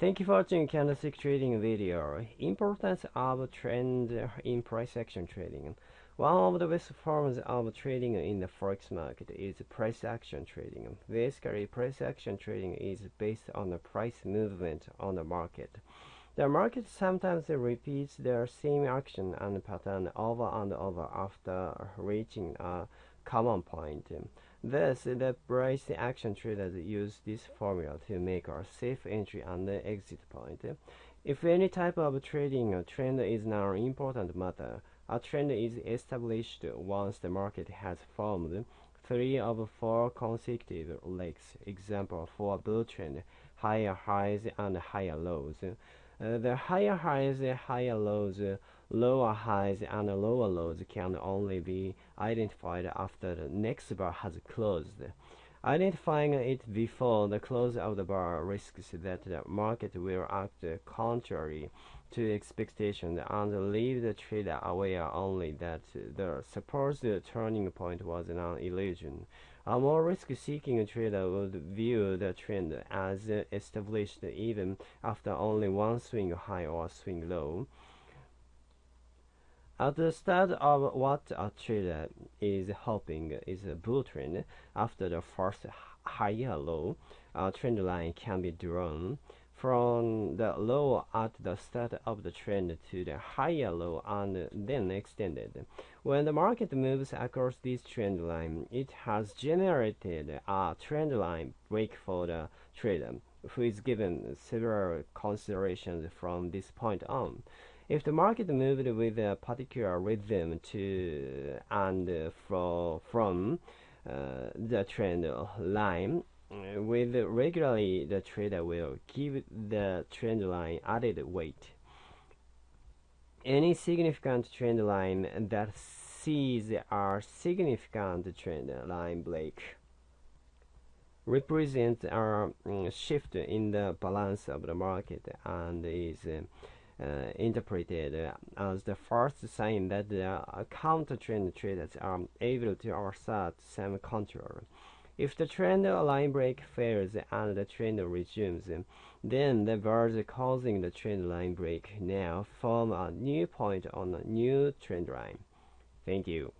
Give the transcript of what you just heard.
Thank you for watching candlestick trading video. Importance of trend in price action trading. One of the best forms of trading in the forex market is price action trading. Basically, price action trading is based on the price movement on the market. The market sometimes repeats the same action and pattern over and over after reaching a common point. Thus, the price action traders use this formula to make a safe entry and exit point. If any type of trading trend is an important matter, a trend is established once the market has formed three of four consecutive legs. Example for a bull trend, higher highs and higher lows. Uh, the higher highs, the higher lows, lower highs, and lower lows can only be identified after the next bar has closed. Identifying it before the close of the bar risks that the market will act contrary to expectation and leave the trader aware only that the supposed turning point was an illusion. A more risk-seeking trader would view the trend as established even after only one swing high or swing low. At the start of what a trader is hoping is a bull trend, after the first higher low, a trend line can be drawn from the low at the start of the trend to the higher low and then extended. When the market moves across this trend line, it has generated a trend line break for the trader, who is given several considerations from this point on. If the market moved with a particular rhythm to and fro from uh, the trend line, with regularly the trader will give the trend line added weight. Any significant trend line that sees a significant trend line break represents a um, shift in the balance of the market and is uh, interpreted as the first sign that the uh, counter trend traders are able to assert some control. If the trend line break fails and the trend resumes, then the bars causing the trend line break now form a new point on a new trend line. Thank you.